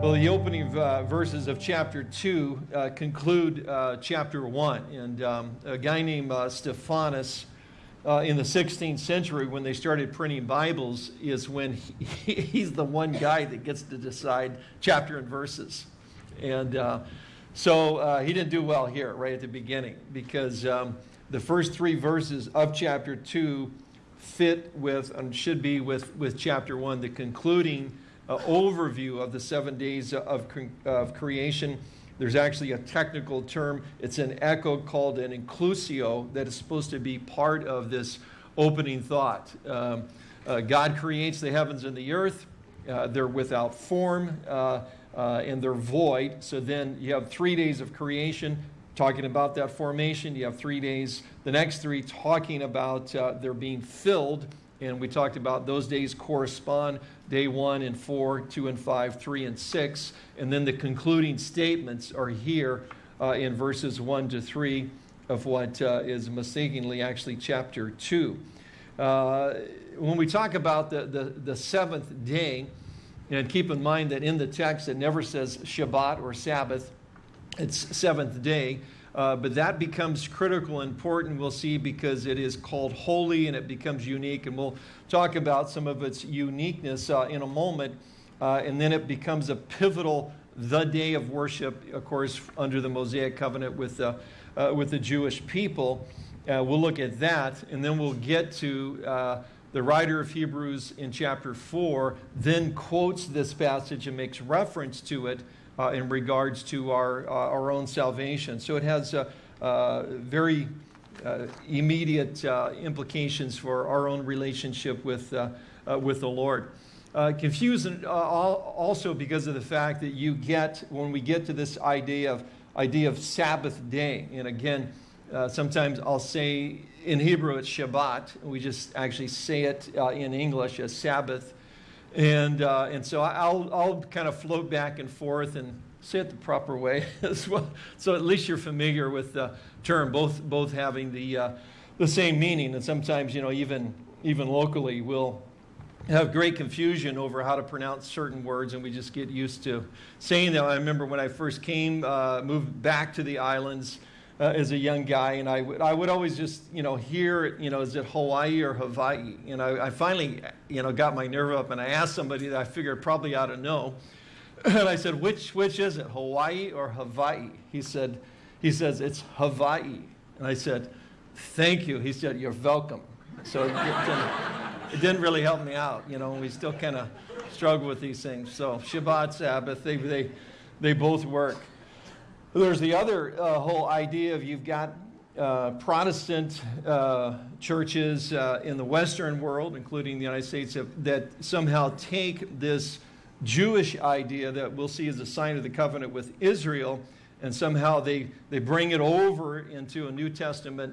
Well, the opening uh, verses of chapter 2 uh, conclude uh, chapter 1. And um, a guy named uh, Stephanus uh, in the 16th century, when they started printing Bibles, is when he, he's the one guy that gets to decide chapter and verses. And uh, so he didn't do well here right at the beginning because um, the first three verses of chapter 2 fit with and should be with, with chapter 1, the concluding uh, overview of the seven days of, of creation. There's actually a technical term. It's an echo called an inclusio that is supposed to be part of this opening thought. Um, uh, God creates the heavens and the earth. Uh, they're without form uh, uh, and they're void. So then you have three days of creation talking about that formation. You have three days, the next three talking about uh, they're being filled. And we talked about those days correspond day one and four, two and five, three and six. And then the concluding statements are here uh, in verses one to three of what uh, is mistakenly actually chapter two. Uh, when we talk about the, the, the seventh day, and keep in mind that in the text it never says Shabbat or Sabbath, it's seventh day. Uh, but that becomes critical and important, we'll see, because it is called holy and it becomes unique. And we'll talk about some of its uniqueness uh, in a moment. Uh, and then it becomes a pivotal, the day of worship, of course, under the Mosaic covenant with, uh, with the Jewish people. Uh, we'll look at that, and then we'll get to uh, the writer of Hebrews in chapter 4, then quotes this passage and makes reference to it uh, in regards to our, uh, our own salvation. So it has uh, uh very uh, immediate implications for our own relationship with, with the Lord. confusing also because of the fact that you get, when we get to this idea of, idea of Sabbath day, and again, sometimes I'll say in Hebrew it's Shabbat. We just actually say it in English as Sabbath. And, uh, and so I'll, I'll kind of float back and forth and say it the proper way as well. So at least you're familiar with the term, both, both having the, uh, the same meaning. And sometimes, you know, even, even locally, we'll have great confusion over how to pronounce certain words, and we just get used to saying them. I remember when I first came, uh, moved back to the islands, uh, as a young guy, and I would, I would always just, you know, hear, you know, is it Hawaii or Hawaii? You know, I finally, you know, got my nerve up and I asked somebody that I figured probably ought to know. And I said, which, which is it, Hawaii or Hawaii? He said, he says, it's Hawaii. And I said, thank you. He said, you're welcome. So it didn't, it didn't really help me out, you know, we still kind of struggle with these things. So Shabbat, Sabbath, they, they, they both work. There's the other uh, whole idea of you've got uh, Protestant uh, churches uh, in the Western world, including the United States, that somehow take this Jewish idea that we'll see as a sign of the covenant with Israel, and somehow they, they bring it over into a New Testament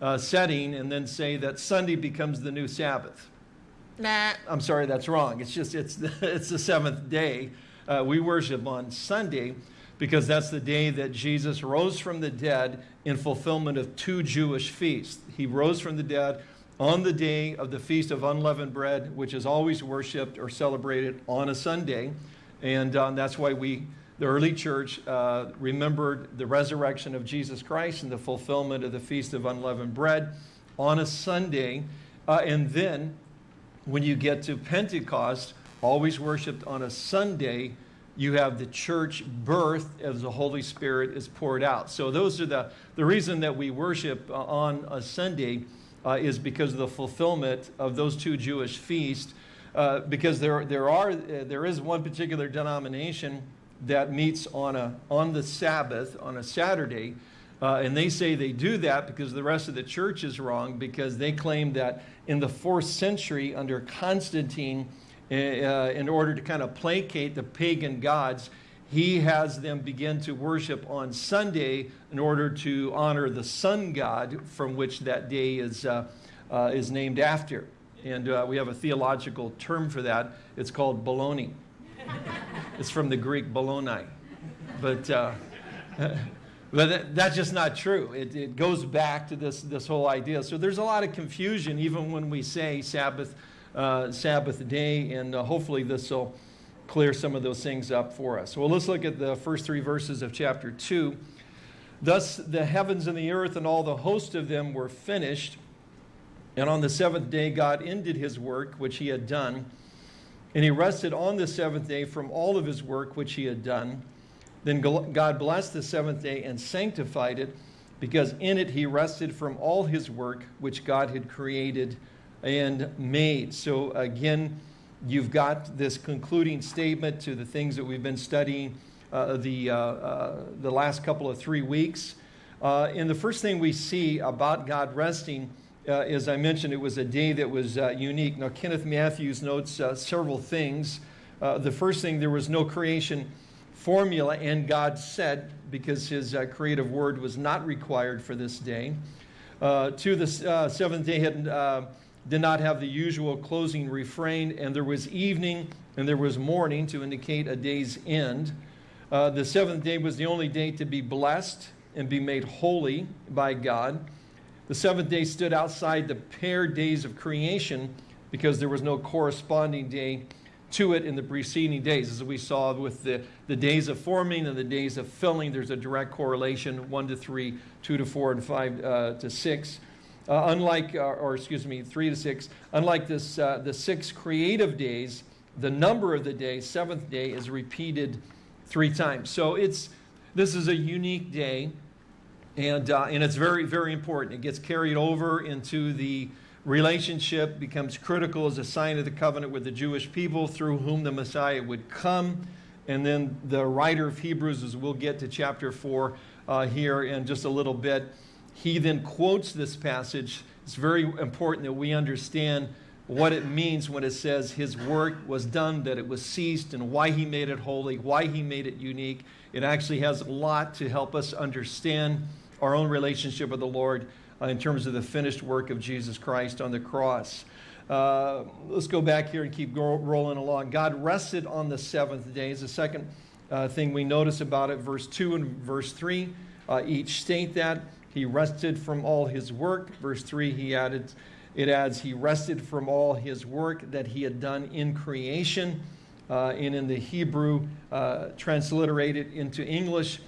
uh, setting and then say that Sunday becomes the new Sabbath. Nah. I'm sorry, that's wrong. It's just, it's the, it's the seventh day. Uh, we worship on Sunday because that's the day that Jesus rose from the dead in fulfillment of two Jewish feasts. He rose from the dead on the day of the Feast of Unleavened Bread, which is always worshiped or celebrated on a Sunday. And um, that's why we, the early church, uh, remembered the resurrection of Jesus Christ and the fulfillment of the Feast of Unleavened Bread on a Sunday. Uh, and then when you get to Pentecost, always worshiped on a Sunday, you have the church birth as the Holy Spirit is poured out. So those are the, the reason that we worship uh, on a Sunday uh, is because of the fulfillment of those two Jewish feasts. Uh, because there, there, are, uh, there is one particular denomination that meets on, a, on the Sabbath, on a Saturday, uh, and they say they do that because the rest of the church is wrong because they claim that in the fourth century under Constantine, in order to kind of placate the pagan gods, he has them begin to worship on Sunday in order to honor the sun god from which that day is, uh, uh, is named after. And uh, we have a theological term for that. It's called baloney. it's from the Greek balonai. But, uh, but that's just not true. It, it goes back to this, this whole idea. So there's a lot of confusion even when we say Sabbath uh, Sabbath day, and uh, hopefully this will clear some of those things up for us. Well, let's look at the first three verses of chapter 2. Thus the heavens and the earth and all the host of them were finished. And on the seventh day, God ended his work which he had done. And he rested on the seventh day from all of his work which he had done. Then God blessed the seventh day and sanctified it, because in it he rested from all his work which God had created and made. So again, you've got this concluding statement to the things that we've been studying uh, the, uh, uh, the last couple of three weeks. Uh, and the first thing we see about God resting uh, as I mentioned, it was a day that was uh, unique. Now, Kenneth Mathews notes several things. The first thing, there was no creation formula, and God said, because his creative word was not required for this day. Uh, two, the seventh day had, did not have the usual closing refrain, and there was evening and there was morning to indicate a day's end. the seventh day was the only day to be blessed and be made holy by God. The seventh day stood outside the paired days of creation because there was no corresponding day to it in the preceding days. As we saw with the, the days of forming and the days of filling, there's a direct correlation, 1 to 3, 2 to 4, and 5 uh, to 6. Uh, unlike, uh, or excuse me, 3 to 6, unlike this, uh, the six creative days, the number of the day, seventh day, is repeated three times. So it's, this is a unique day. And, uh, and it's very, very important. It gets carried over into the relationship, becomes critical as a sign of the covenant with the Jewish people through whom the Messiah would come. And then the writer of Hebrews, as we'll get to chapter 4 uh, here in just a little bit, he then quotes this passage. It's very important that we understand what it means when it says his work was done, that it was ceased, and why he made it holy, why he made it unique. It actually has a lot to help us understand our own relationship with the Lord uh, in terms of the finished work of Jesus Christ on the cross. Uh, let's go back here and keep rolling along. God rested on the seventh day is the second uh, thing we notice about it. Verse 2 and verse 3 uh, each state that. He rested from all his work. Verse 3, he added, it adds, he rested from all his work that he had done in creation. Uh, and in the Hebrew, uh, transliterated into English,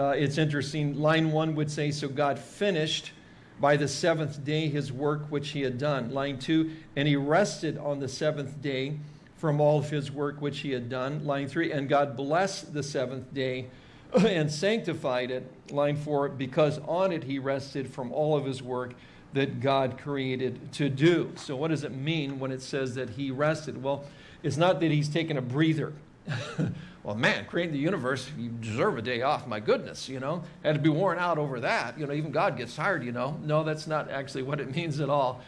uh, it's interesting. Line one would say, So God finished by the seventh day his work which he had done. Line two, and he rested on the seventh day from all of his work which he had done. Line three, and God blessed the seventh day and sanctified it. Line four, because on it he rested from all of his work that God created to do. So, what does it mean when it says that he rested? Well, it's not that he's taken a breather. well, man, creating the universe, you deserve a day off. My goodness, you know, had to be worn out over that. You know, even God gets tired, you know. No, that's not actually what it means at all.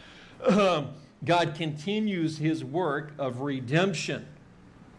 God continues his work of redemption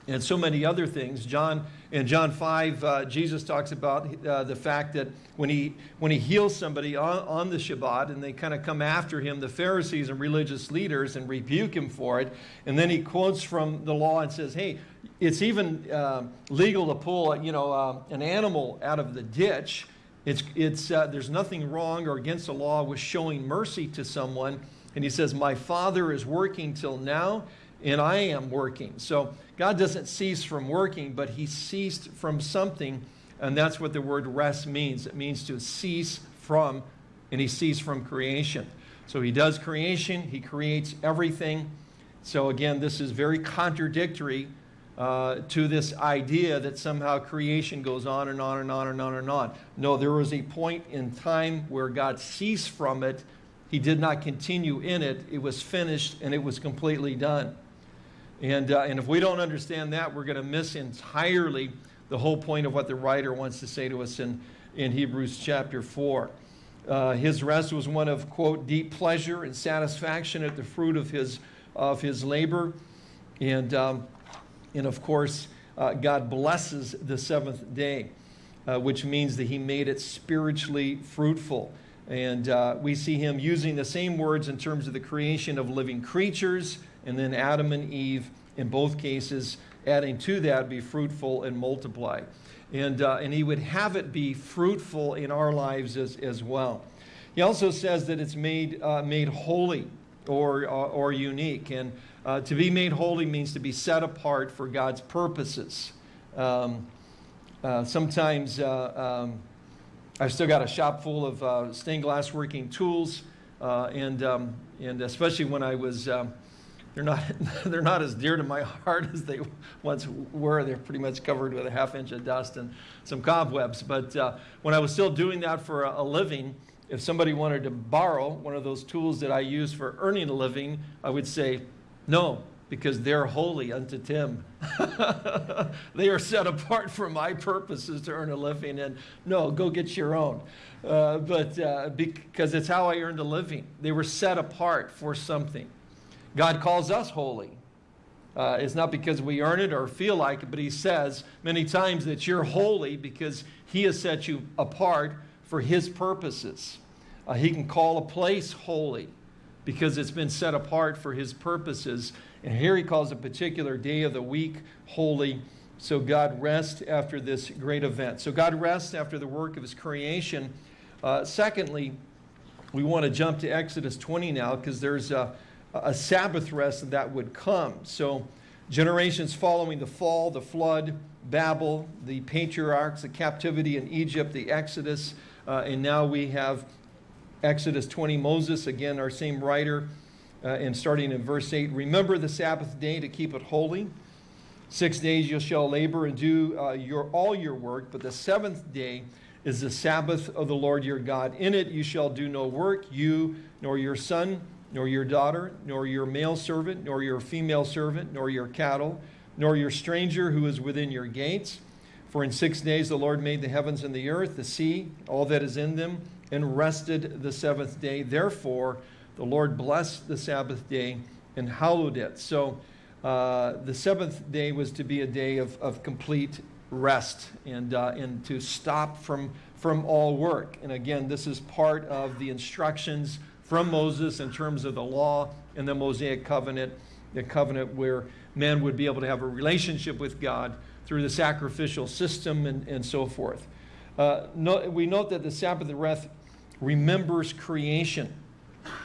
and so many other things. John in John 5, uh, Jesus talks about uh, the fact that when he, when he heals somebody on, on the Shabbat and they kind of come after him, the Pharisees and religious leaders, and rebuke him for it. And then he quotes from the law and says, hey, it's even uh, legal to pull you know, uh, an animal out of the ditch. It's, it's, uh, there's nothing wrong or against the law with showing mercy to someone. And he says, my Father is working till now, and I am working. So God doesn't cease from working, but he ceased from something, and that's what the word rest means. It means to cease from, and he ceased from creation. So he does creation, he creates everything. So again, this is very contradictory uh, to this idea that somehow creation goes on and on and on and on and on. No, there was a point in time where God ceased from it. He did not continue in it. It was finished and it was completely done. And, uh, and if we don't understand that, we're going to miss entirely the whole point of what the writer wants to say to us in, in Hebrews chapter 4. Uh, his rest was one of, quote, deep pleasure and satisfaction at the fruit of his, of his labor. And, um, and of course, uh, God blesses the seventh day, uh, which means that he made it spiritually fruitful. And uh, we see him using the same words in terms of the creation of living creatures and then Adam and Eve, in both cases, adding to that, be fruitful and multiply. And, uh, and he would have it be fruitful in our lives as, as well. He also says that it's made, uh, made holy or, uh, or unique. And Uh, to be made holy means to be set apart for God's purposes. Um, uh, sometimes uh, um, I've still got a shop full of stained glass working tools, and, um, and especially when I was, um, they're, not, they're not as dear to my heart as they once were. They're pretty much covered with a half inch of dust and some cobwebs. But uh, when I was still doing that for a, a living, if somebody wanted to borrow one of those tools that I use for earning a living, I would say, no, because they're holy unto Tim. they are set apart for my purposes to earn a living. And no, go get your own. Uh, but uh, because it's how I earned a living. They were set apart for something. God calls us holy. Uh, it's not because we earn it or feel like it, but He says many times that you're holy because He has set you apart for His purposes. Uh, he can call a place holy because it's been set apart for his purposes. And here he calls a particular day of the week holy. So God rests after this great event. So God rests after the work of his creation. Uh, secondly, we want to jump to Exodus 20 now because there's a, a Sabbath rest that would come. So generations following the fall, the flood, Babel, the patriarchs, the captivity in Egypt, the Exodus, uh, and now we have Exodus 20, Moses, again, our same writer, uh, and starting in verse 8 Remember the Sabbath day to keep it holy. Six days you shall labor and do uh, your, all your work, but the seventh day is the Sabbath of the Lord your God. In it you shall do no work, you, nor your son, nor your daughter, nor your male servant, nor your female servant, nor your cattle, nor your stranger who is within your gates. For in six days the Lord made the heavens and the earth, the sea, all that is in them and rested the seventh day. Therefore, the Lord blessed the Sabbath day and hallowed it. So uh, the seventh day was to be a day of, of complete rest and, uh, and to stop from, from all work. And again, this is part of the instructions from Moses in terms of the law and the Mosaic covenant, the covenant where men would be able to have a relationship with God through the sacrificial system and, and so forth. Uh, no, we note that the Sabbath rest remembers creation.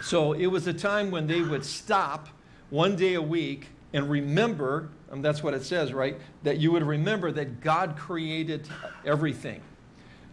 So it was a time when they would stop one day a week and remember, and that's what it says, right? That you would remember that God created everything.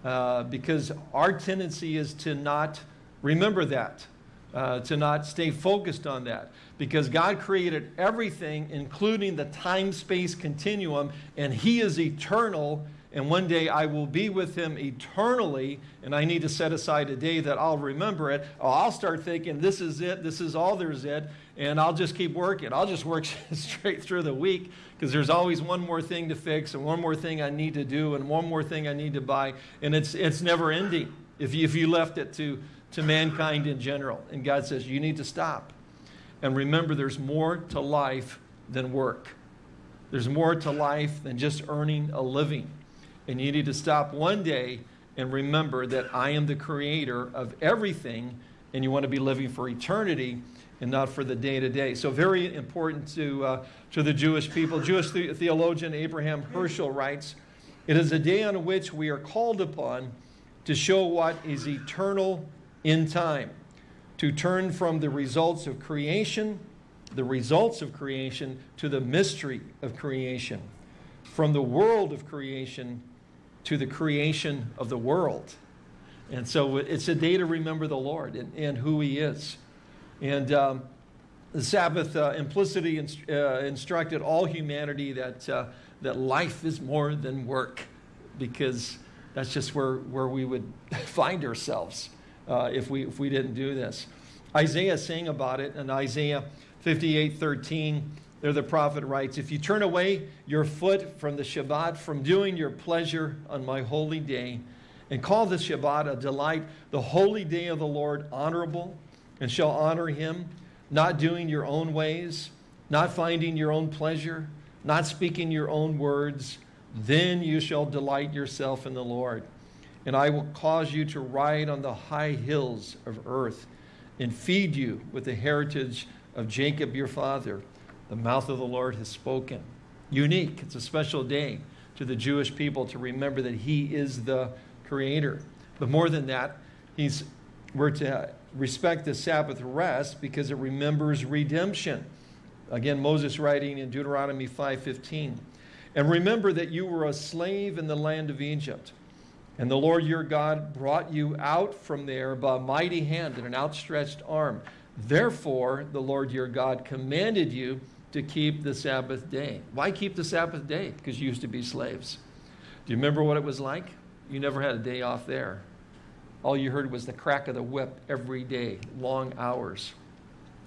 Uh, because our tendency is to not remember that, uh, to not stay focused on that. Because God created everything, including the time space continuum, and He is eternal and one day I will be with him eternally, and I need to set aside a day that I'll remember it. Or I'll start thinking, this is it, this is all there's it, and I'll just keep working. I'll just work straight through the week because there's always one more thing to fix, and one more thing I need to do, and one more thing I need to buy, and it's, it's never ending if you, if you left it to, to mankind in general. And God says, you need to stop. And remember, there's more to life than work. There's more to life than just earning a living. And you need to stop one day and remember that I am the creator of everything, and you want to be living for eternity and not for the day to day. So, very important to, uh, to the Jewish people. Jewish the theologian Abraham Heschel writes It is a day on which we are called upon to show what is eternal in time, to turn from the results of creation, the results of creation, to the mystery of creation, from the world of creation to the creation of the world. And so it's a day to remember the Lord and, and who He is. And um, the Sabbath uh, implicity inst uh, instructed all humanity that, uh, that life is more than work, because that's just where, where we would find ourselves uh, if, we, if we didn't do this. Isaiah sang about it in Isaiah 58 13. There the prophet writes, If you turn away your foot from the Shabbat, from doing your pleasure on my holy day, and call the Shabbat a delight, the holy day of the Lord honorable, and shall honor him, not doing your own ways, not finding your own pleasure, not speaking your own words, then you shall delight yourself in the Lord. And I will cause you to ride on the high hills of earth and feed you with the heritage of Jacob your father. The mouth of the Lord has spoken. Unique. It's a special day to the Jewish people to remember that he is the creator. But more than that, he's, we're to respect the Sabbath rest because it remembers redemption. Again, Moses writing in Deuteronomy 5.15. And remember that you were a slave in the land of Egypt. And the Lord your God brought you out from there by a mighty hand and an outstretched arm. Therefore, the Lord your God commanded you to keep the Sabbath day. Why keep the Sabbath day? Because you used to be slaves. Do you remember what it was like? You never had a day off there. All you heard was the crack of the whip every day, long hours.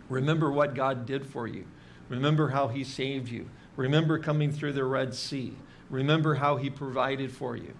Remember what God did for you. Remember how he saved you. Remember coming through the Red Sea. Remember how he provided for you.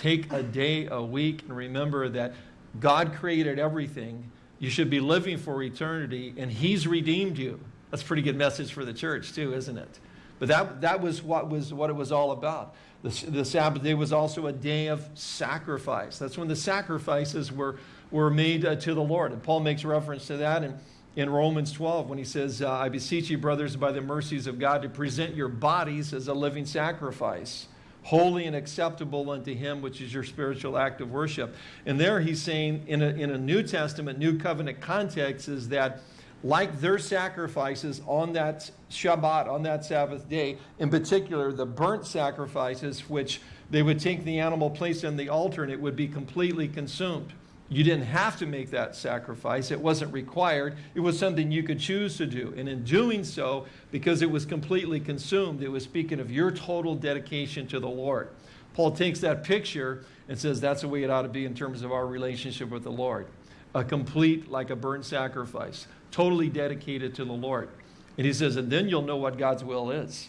Take a day, a week, and remember that God created everything. You should be living for eternity, and he's redeemed you. That's a pretty good message for the church too, isn't it? But that, that was, what was what it was all about. The, the Sabbath day was also a day of sacrifice. That's when the sacrifices were, were made uh, to the Lord. And Paul makes reference to that in, in Romans 12 when he says, uh, I beseech you, brothers, by the mercies of God, to present your bodies as a living sacrifice, holy and acceptable unto him, which is your spiritual act of worship. And there he's saying in a, in a New Testament, New Covenant context is that like their sacrifices on that Shabbat, on that Sabbath day, in particular the burnt sacrifices, which they would take the animal, place on the altar, and it would be completely consumed. You didn't have to make that sacrifice. It wasn't required. It was something you could choose to do. And in doing so, because it was completely consumed, it was speaking of your total dedication to the Lord. Paul takes that picture and says that's the way it ought to be in terms of our relationship with the Lord. A complete, like a burnt sacrifice totally dedicated to the Lord. And he says, and then you'll know what God's will is,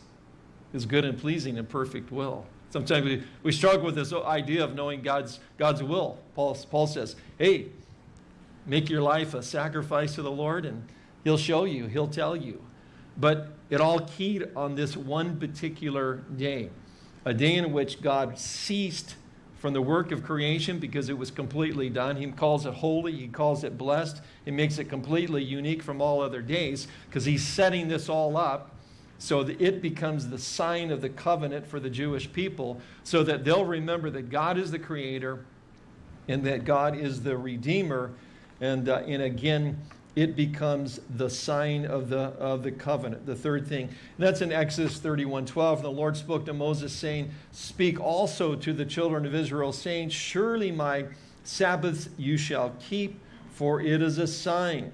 his good and pleasing and perfect will. Sometimes we, we struggle with this idea of knowing God's, God's will. Paul, Paul says, hey, make your life a sacrifice to the Lord and he'll show you, he'll tell you. But it all keyed on this one particular day, a day in which God ceased from the work of creation because it was completely done. He calls it holy, he calls it blessed. He makes it completely unique from all other days because he's setting this all up so that it becomes the sign of the covenant for the Jewish people so that they'll remember that God is the creator and that God is the redeemer. And, uh, and again, it becomes the sign of the, of the covenant, the third thing. And that's in Exodus 31, 12. The Lord spoke to Moses saying, speak also to the children of Israel saying, surely my Sabbaths you shall keep, for it is a sign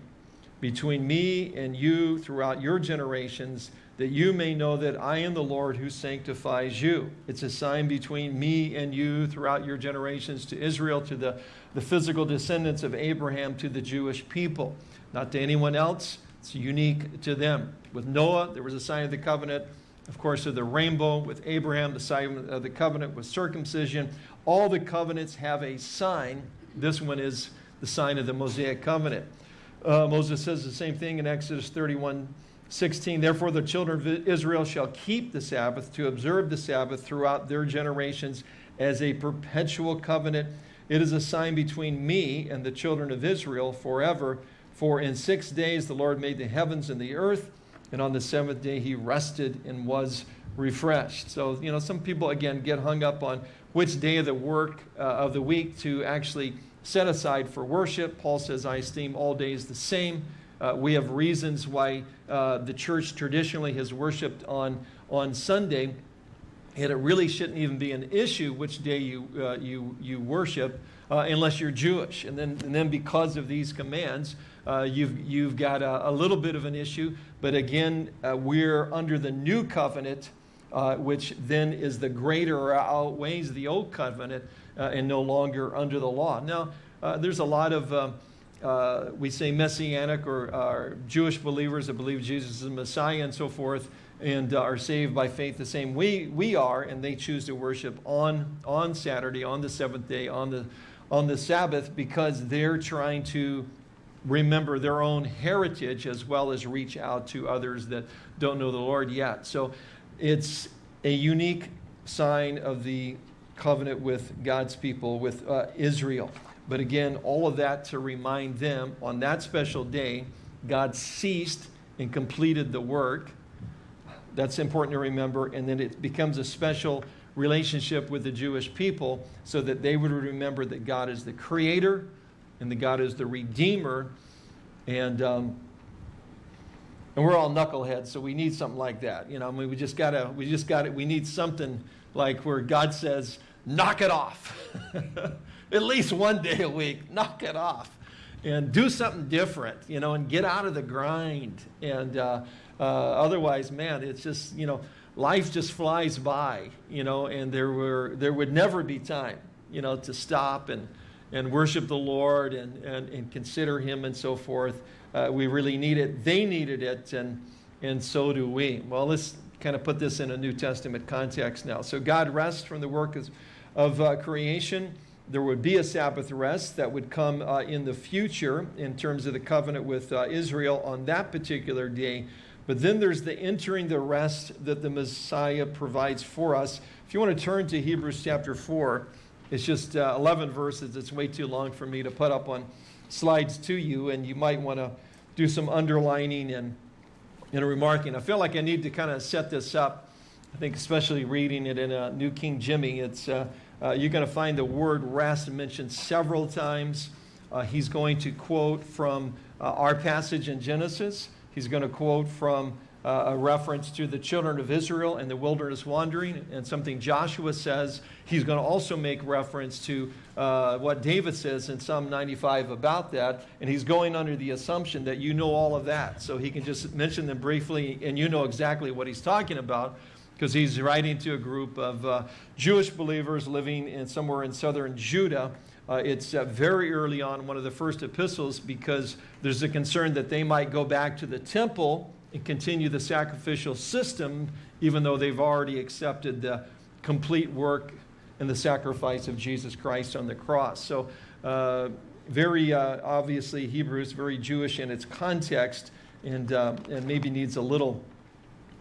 between me and you throughout your generations, that you may know that I am the Lord who sanctifies you. It's a sign between me and you throughout your generations to Israel, to the, the physical descendants of Abraham, to the Jewish people not to anyone else. It's unique to them. With Noah, there was a sign of the covenant. Of course, of the rainbow. With Abraham, the sign of the covenant was circumcision. All the covenants have a sign. This one is the sign of the Mosaic covenant. Uh, Moses says the same thing in Exodus 31, 16. Therefore, the children of Israel shall keep the Sabbath to observe the Sabbath throughout their generations as a perpetual covenant. It is a sign between me and the children of Israel forever for in six days the Lord made the heavens and the earth, and on the seventh day he rested and was refreshed. So, you know, some people, again, get hung up on which day of the work uh, of the week to actually set aside for worship. Paul says, I esteem all days the same. Uh, we have reasons why uh, the church traditionally has worshiped on, on Sunday, and it really shouldn't even be an issue which day you, uh, you, you worship uh, unless you're Jewish. And then, and then because of these commands, uh, you've, you've got a, a, little bit of an issue. But again, uh, we're under the new covenant, which then is the greater or outweighs the old covenant and no longer under the law. Now, there's a lot of, uh, we say messianic or, or, Jewish believers that believe Jesus is the Messiah and so forth and are saved by faith the same we, we are, and they choose to worship on, on Saturday, on the seventh day, on the, on the Sabbath because they're trying to remember their own heritage as well as reach out to others that don't know the Lord yet. So it's a unique sign of the covenant with God's people, with uh, Israel. But again, all of that to remind them on that special day, God ceased and completed the work. That's important to remember. And then it becomes a special relationship with the Jewish people so that they would remember that God is the creator and that God is the redeemer. And um, and we're all knuckleheads, so we need something like that. You know, I mean, we just gotta, we just gotta, we need something like where God says, knock it off. At least one day a week, knock it off. And do something different, you know, and get out of the grind. And uh, uh, otherwise, man, it's just, you know, life just flies by, you know, and there, were, there would never be time, you know, to stop and, and worship the Lord and, and, and consider Him and so forth. Uh, we really need it. They needed it, and, and so do we. Well, let's kind of put this in a New Testament context now. So God rests from the work of, of uh, creation. There would be a Sabbath rest that would come uh, in the future in terms of the covenant with uh, Israel on that particular day. But then there's the entering the rest that the Messiah provides for us. If you want to turn to Hebrews chapter 4, it's just uh, 11 verses. It's way too long for me to put up on slides to you, and you might want to do some underlining and, and remarking. I feel like I need to kind of set this up. I think especially reading it in a New King Jimmy, it's, uh, you're going to find the word rest mentioned several times. Uh, he's going to quote from uh, our passage in Genesis. He's going to quote from uh, a reference to the children of Israel and the wilderness wandering and something Joshua says. He's going to also make reference to uh, what David says in Psalm 95 about that. And he's going under the assumption that you know all of that. So he can just mention them briefly and you know exactly what he's talking about because he's writing to a group of uh, Jewish believers living in somewhere in southern Judah. Uh, it's uh, very early on, one of the first epistles, because there's a concern that they might go back to the temple and continue the sacrificial system, even though they've already accepted the complete work and the sacrifice of Jesus Christ on the cross. So uh, very uh, obviously Hebrews, very Jewish in its context, and, uh, and maybe needs a little,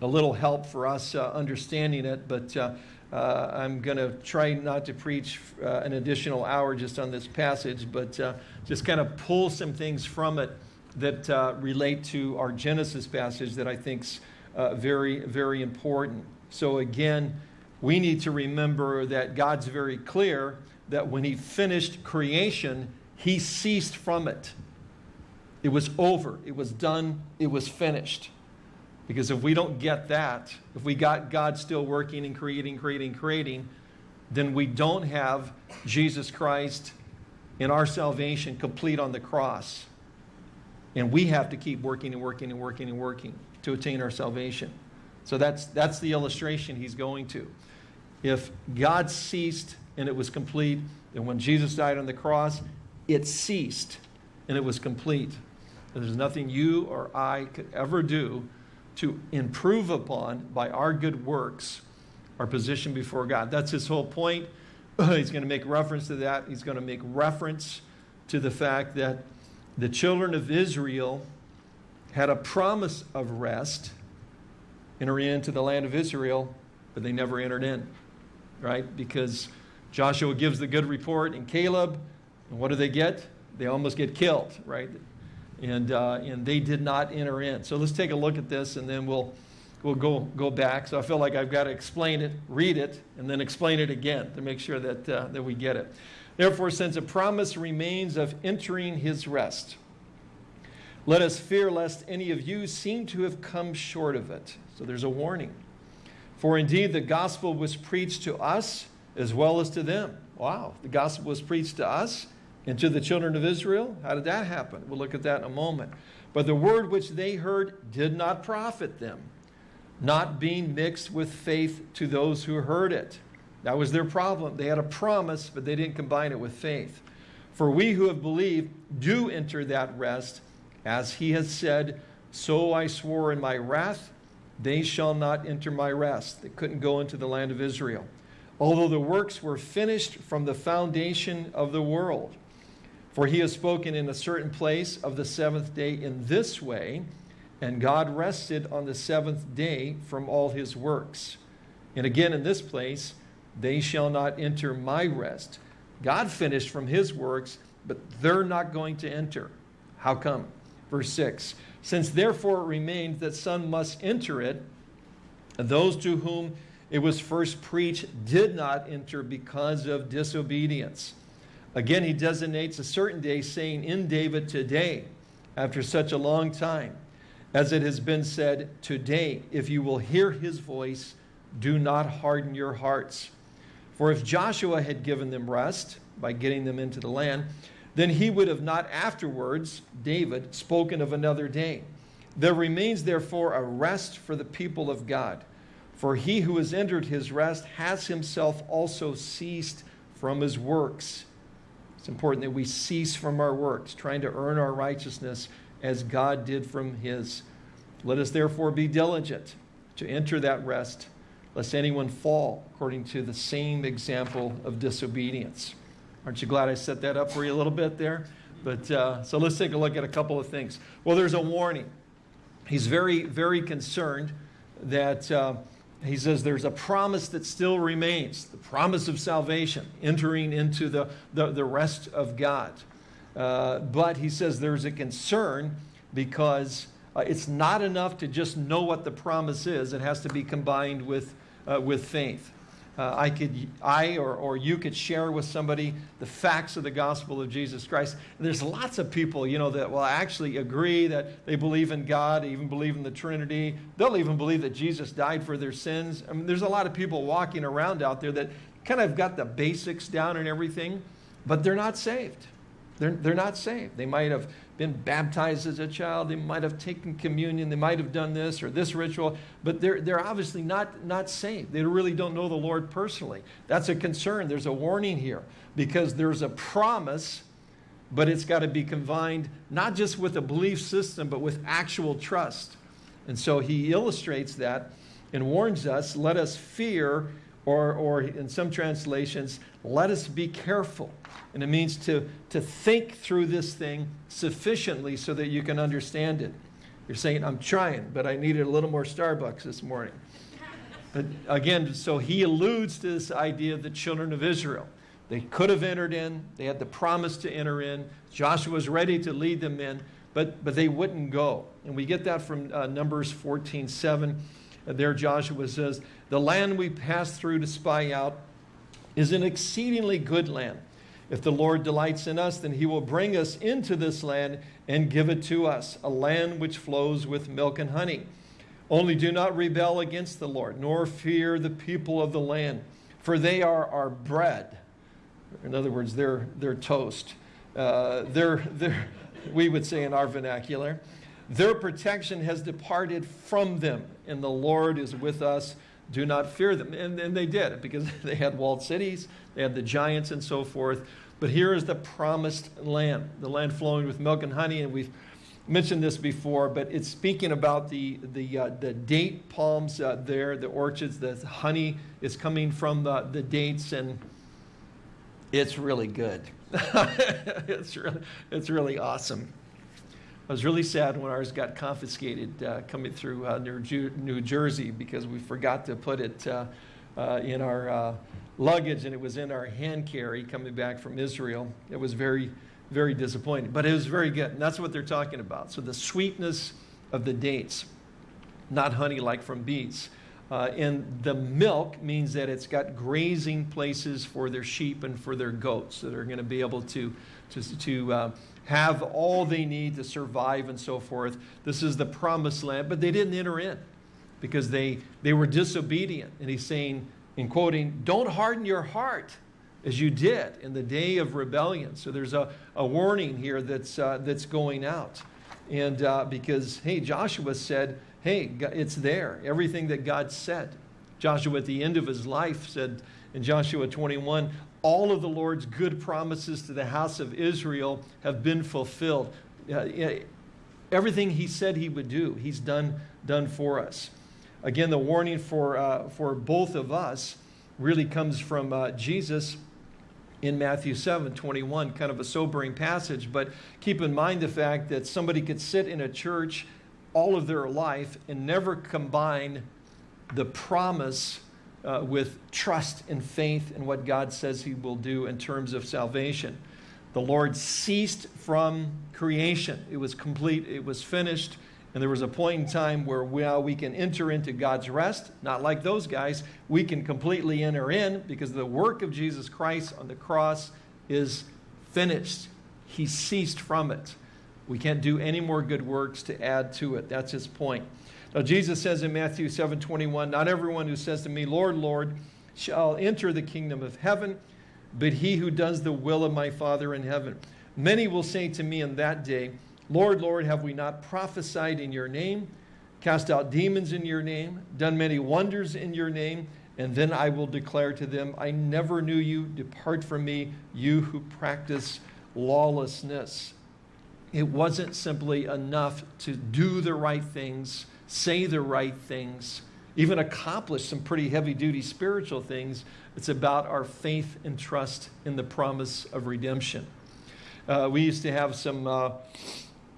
a little help for us uh, understanding it, but uh, uh, I'm going to try not to preach an additional hour just on this passage, but just kind of pull some things from it that relate to our Genesis passage that I think is uh, very, very important. So again, we need to remember that God's very clear that when he finished creation, he ceased from it. It was over. It was done. It was finished. Because if we don't get that, if we got God still working and creating, creating, creating, then we don't have Jesus Christ in our salvation complete on the cross. And we have to keep working and working and working and working to attain our salvation. So that's, that's the illustration he's going to. If God ceased and it was complete, and when Jesus died on the cross, it ceased and it was complete. There's nothing you or I could ever do to improve upon by our good works our position before God. That's his whole point. He's going to make reference to that. He's going to make reference to the fact that the children of Israel had a promise of rest, entering into the land of Israel, but they never entered in, right? Because Joshua gives the good report and Caleb, and what do they get? They almost get killed, right? And, uh, and they did not enter in. So let's take a look at this and then we'll, we'll go, go back. So I feel like I've got to explain it, read it, and then explain it again to make sure that, uh, that we get it. Therefore, since a promise remains of entering his rest, let us fear lest any of you seem to have come short of it. So there's a warning. For indeed, the gospel was preached to us as well as to them. Wow, the gospel was preached to us and to the children of Israel. How did that happen? We'll look at that in a moment. But the word which they heard did not profit them, not being mixed with faith to those who heard it. That was their problem. They had a promise, but they didn't combine it with faith. For we who have believed do enter that rest, as he has said, So I swore in my wrath, they shall not enter my rest. They couldn't go into the land of Israel. Although the works were finished from the foundation of the world. For he has spoken in a certain place of the seventh day in this way, and God rested on the seventh day from all his works. And again in this place, they shall not enter my rest. God finished from his works, but they're not going to enter. How come? Verse 6 Since therefore it remained that some must enter it, those to whom it was first preached did not enter because of disobedience. Again, he designates a certain day, saying, In David today, after such a long time. As it has been said, today, if you will hear his voice, do not harden your hearts. For if Joshua had given them rest by getting them into the land, then he would have not afterwards, David, spoken of another day. There remains therefore a rest for the people of God. For he who has entered his rest has himself also ceased from his works. It's important that we cease from our works, trying to earn our righteousness as God did from his. Let us therefore be diligent to enter that rest, lest anyone fall according to the same example of disobedience. Aren't you glad I set that up for you a little bit there? But uh, so let's take a look at a couple of things. Well, there's a warning. He's very, very concerned that uh, he says there's a promise that still remains, the promise of salvation, entering into the, the, the rest of God. Uh, but he says there's a concern because uh, it's not enough to just know what the promise is. It has to be combined with, uh, with faith uh, I could, I or, or you could share with somebody the facts of the gospel of Jesus Christ. And there's lots of people, you know, that will actually agree that they believe in God, even believe in the Trinity. They'll even believe that Jesus died for their sins. I mean, there's a lot of people walking around out there that kind of got the basics down and everything, but they're not saved. They're, they're not saved. They might have been baptized as a child. They might have taken communion. They might have done this or this ritual, but they're, they're obviously not, not saved. They really don't know the Lord personally. That's a concern. There's a warning here because there's a promise, but it's got to be combined not just with a belief system, but with actual trust. And so he illustrates that and warns us, let us fear, or, or in some translations, let us be careful. And it means to, to think through this thing sufficiently so that you can understand it. You're saying, I'm trying, but I needed a little more Starbucks this morning. But again, so he alludes to this idea of the children of Israel. They could have entered in. They had the promise to enter in. Joshua was ready to lead them in, but, but they wouldn't go. And we get that from uh, Numbers 14, 7. There Joshua says, the land we passed through to spy out is an exceedingly good land. If the Lord delights in us, then he will bring us into this land and give it to us, a land which flows with milk and honey. Only do not rebel against the Lord, nor fear the people of the land, for they are our bread. In other words, they're, they're toast. Uh, they're, they're, we would say in our vernacular. Their protection has departed from them, and the Lord is with us do not fear them. And, and they did because they had walled cities, they had the giants and so forth. But here is the promised land, the land flowing with milk and honey. And we've mentioned this before, but it's speaking about the, the, uh, the date palms uh, there, the orchards, the honey is coming from the, the dates, and it's really good. it's, really, it's really awesome. I was really sad when ours got confiscated uh, coming through uh, New, New, Jersey because we forgot to put it uh, uh in our uh, luggage and it was in our hand carry coming back from Israel. It was very, very disappointing, but it was very good. And that's what they're talking about. So the sweetness of the dates, not honey like from beets. Uh, and the milk means that it's got grazing places for their sheep and for their goats that are going to be able to, to, to have all they need to survive and so forth. This is the promised land, but they didn't enter in because they, they were disobedient. And he's saying, in quoting, don't harden your heart as you did in the day of rebellion. So there's a, a warning here that's, uh, that's going out. And uh, because, hey, Joshua said, hey, it's there, everything that God said. Joshua at the end of his life said in Joshua 21, all of the Lord's good promises to the house of Israel have been fulfilled. Uh, everything he said he would do, he's done, done for us. Again, the warning for, uh, for both of us really comes from uh, Jesus in Matthew 7, 21, kind of a sobering passage, but keep in mind the fact that somebody could sit in a church all of their life and never combine the promise uh, with trust and faith in what God says he will do in terms of salvation. The Lord ceased from creation. It was complete, it was finished, and there was a point in time where we can enter into God's rest, not like those guys. We can completely enter in because the work of Jesus Christ on the cross is finished. He ceased from it. We can't do any more good works to add to it. That's his point. Now, Jesus says in Matthew 7 21, Not everyone who says to me, Lord, Lord, shall enter the kingdom of heaven, but he who does the will of my Father in heaven. Many will say to me in that day, Lord, Lord, have we not prophesied in your name, cast out demons in your name, done many wonders in your name? And then I will declare to them, I never knew you. Depart from me, you who practice lawlessness. It wasn't simply enough to do the right things, say the right things, even accomplish some pretty heavy duty spiritual things. It's about our faith and trust in the promise of redemption. Uh, we used to have some uh,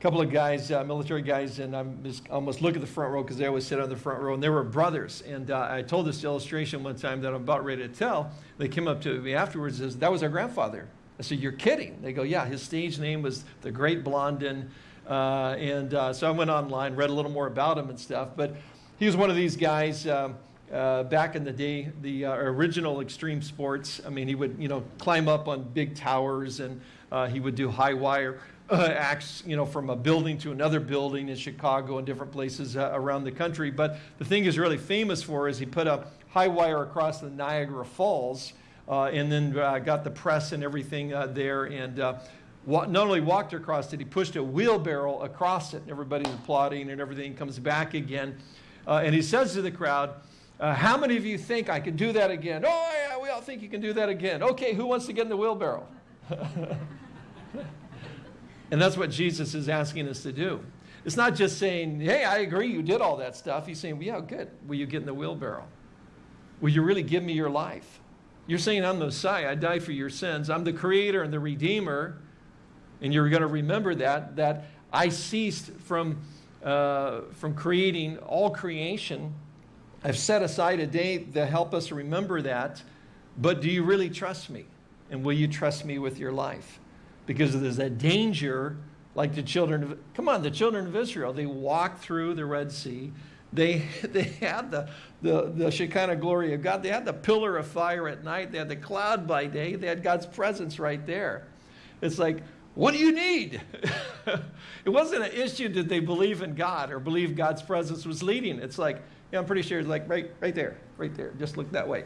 couple of guys, uh, military guys, and just almost look at the front row because they always sit on the front row, and they were brothers. And uh, I told this illustration one time that I'm about ready to tell. They came up to me afterwards and said, that was our grandfather. I said, you're kidding. They go, yeah, his stage name was the Great Blondin. Uh, and uh, so I went online, read a little more about him and stuff. But he was one of these guys um, uh, back in the day, the uh, original extreme sports. I mean, he would, you know, climb up on big towers and he would do high wire uh, acts, you know, from a building to another building in Chicago and different places uh, around the country. But the thing he's really famous for is he put a high wire across the Niagara Falls uh, and then uh, got the press and everything uh, there and uh, not only walked across it, he pushed a wheelbarrow across it everybody's applauding and everything comes back again. Uh, and he says to the crowd, uh, how many of you think I can do that again? Oh, yeah, we all think you can do that again. Okay, who wants to get in the wheelbarrow? And that's what Jesus is asking us to do. It's not just saying, hey, I agree, you did all that stuff. He's saying, well, yeah, good. Will you get in the wheelbarrow? Will you really give me your life? You're saying, I'm the Messiah. I die for your sins. I'm the creator and the redeemer. And you're going to remember that, that I ceased from, uh, from creating all creation. I've set aside a day to help us remember that. But do you really trust me? And will you trust me with your life? because there's a danger like the children of, come on, the children of Israel, they walked through the Red Sea. They, they had the, the, the Shekinah glory of God. They had the pillar of fire at night. They had the cloud by day. They had God's presence right there. It's like, what do you need? it wasn't an issue did they believe in God or believe God's presence was leading. It's like, yeah, I'm pretty sure it's like right, right there, right there. Just look that way.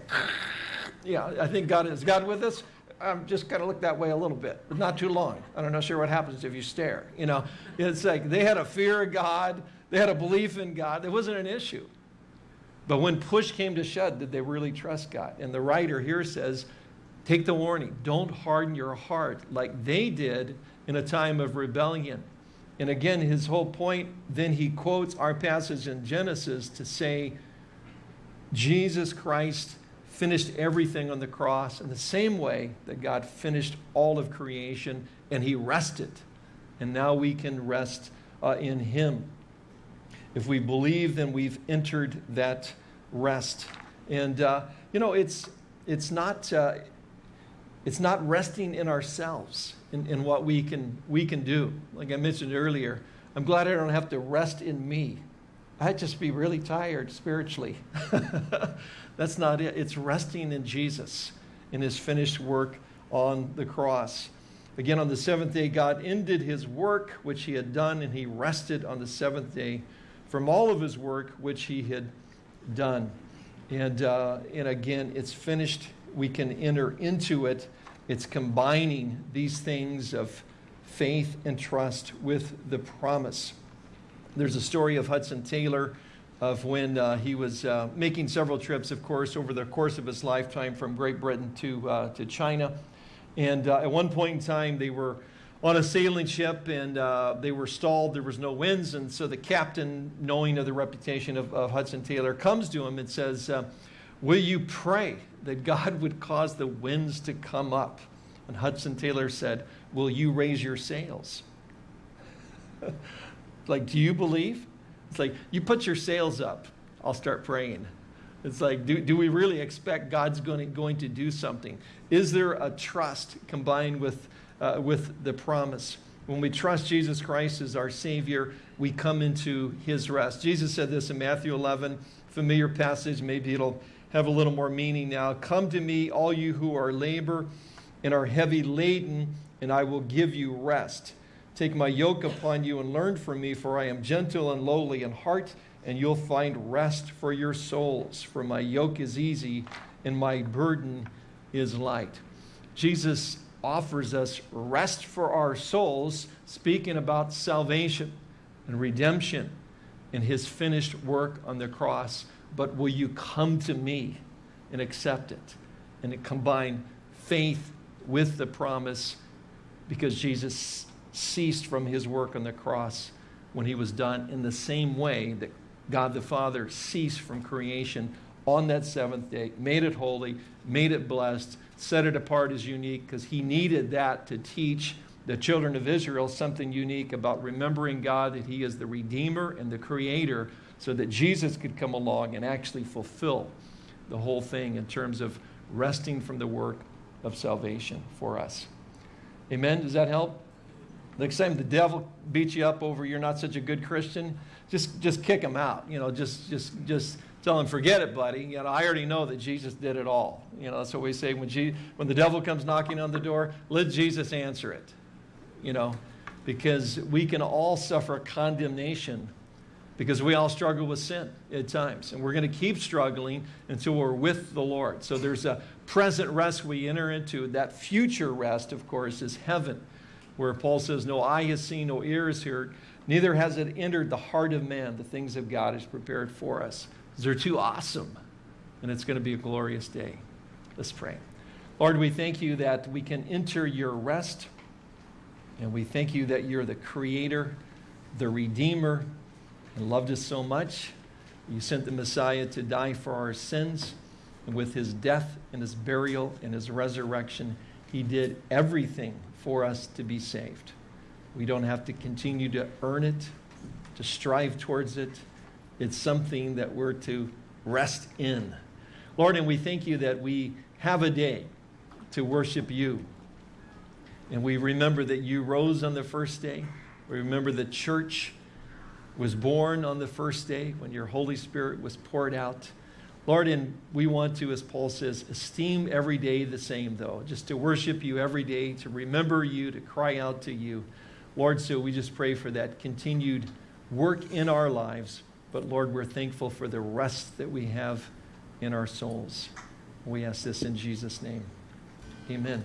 yeah, I think God is God with us. I'm just going to look that way a little bit, but not too long. I don't know sure what happens if you stare. You know, it's like they had a fear of God. They had a belief in God. It wasn't an issue. But when push came to shove, did they really trust God? And the writer here says, take the warning. Don't harden your heart like they did in a time of rebellion. And again, his whole point, then he quotes our passage in Genesis to say, Jesus Christ finished everything on the cross in the same way that God finished all of creation and he rested. And now we can rest uh, in him. If we believe, then we've entered that rest. And, uh, you know, it's, it's, not, uh, it's not resting in ourselves, in, in what we can, we can do. Like I mentioned earlier, I'm glad I don't have to rest in me. I'd just be really tired spiritually. That's not it. It's resting in Jesus, in his finished work on the cross. Again, on the seventh day, God ended his work which he had done, and he rested on the seventh day from all of his work which he had done. And, uh, and again, it's finished. We can enter into it. It's combining these things of faith and trust with the promise. There's a story of Hudson Taylor of when uh, he was uh, making several trips, of course, over the course of his lifetime from Great Britain to, uh, to China. And uh, at one point in time, they were on a sailing ship and uh, they were stalled. There was no winds. And so the captain, knowing of the reputation of, of Hudson Taylor, comes to him and says, uh, will you pray that God would cause the winds to come up? And Hudson Taylor said, will you raise your sails? like, do you believe? It's like, you put your sails up, I'll start praying. It's like, do, do we really expect God's going to, going to do something? Is there a trust combined with, uh, with the promise? When we trust Jesus Christ as our Savior, we come into His rest. Jesus said this in Matthew 11, familiar passage, maybe it'll have a little more meaning now. Come to me, all you who are labor and are heavy laden, and I will give you rest. Take my yoke upon you and learn from me, for I am gentle and lowly in heart, and you'll find rest for your souls. For my yoke is easy and my burden is light. Jesus offers us rest for our souls, speaking about salvation and redemption and his finished work on the cross. But will you come to me and accept it? And it combine faith with the promise because Jesus ceased from his work on the cross when he was done in the same way that God the Father ceased from creation on that seventh day, made it holy, made it blessed, set it apart as unique because he needed that to teach the children of Israel something unique about remembering God, that he is the Redeemer and the Creator, so that Jesus could come along and actually fulfill the whole thing in terms of resting from the work of salvation for us. Amen? Does that help? Next time the devil beats you up over you're not such a good Christian, just, just kick him out. You know, just, just, just tell him, forget it, buddy. You know, I already know that Jesus did it all. You know, that's what we say when, Je when the devil comes knocking on the door, let Jesus answer it. You know, because we can all suffer condemnation because we all struggle with sin at times. And we're going to keep struggling until we're with the Lord. So there's a present rest we enter into. That future rest, of course, is heaven, where Paul says, No eye has seen, no ear has heard, neither has it entered the heart of man the things of God is prepared for us. They're too awesome, and it's going to be a glorious day. Let's pray. Lord, we thank you that we can enter your rest, and we thank you that you're the creator, the redeemer, and loved us so much. You sent the Messiah to die for our sins. And with his death and his burial and his resurrection, he did everything for us to be saved. We don't have to continue to earn it, to strive towards it. It's something that we're to rest in. Lord, and we thank you that we have a day to worship you. And we remember that you rose on the first day. We remember the church was born on the first day when your Holy Spirit was poured out. Lord, and we want to, as Paul says, esteem every day the same, though, just to worship you every day, to remember you, to cry out to you. Lord, so we just pray for that continued work in our lives. But Lord, we're thankful for the rest that we have in our souls. We ask this in Jesus' name. Amen.